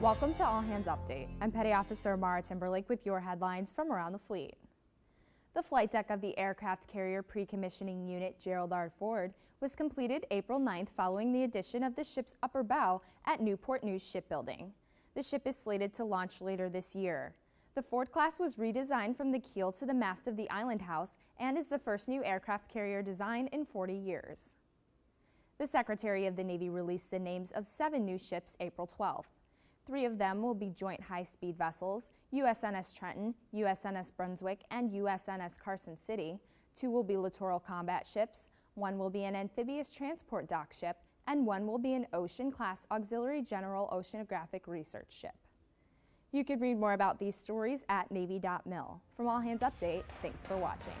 Welcome to All Hands Update. I'm Petty Officer Mara Timberlake with your headlines from around the fleet. The flight deck of the aircraft carrier pre-commissioning unit Gerald R. Ford was completed April 9th following the addition of the ship's upper bow at Newport News Shipbuilding. The ship is slated to launch later this year. The Ford class was redesigned from the keel to the mast of the Island House and is the first new aircraft carrier design in 40 years. The Secretary of the Navy released the names of seven new ships April 12th. Three of them will be joint high-speed vessels, USNS Trenton, USNS Brunswick, and USNS Carson City. Two will be littoral combat ships, one will be an amphibious transport dock ship, and one will be an Ocean-class Auxiliary General Oceanographic Research ship. You can read more about these stories at Navy.mil. From All Hands Update, thanks for watching.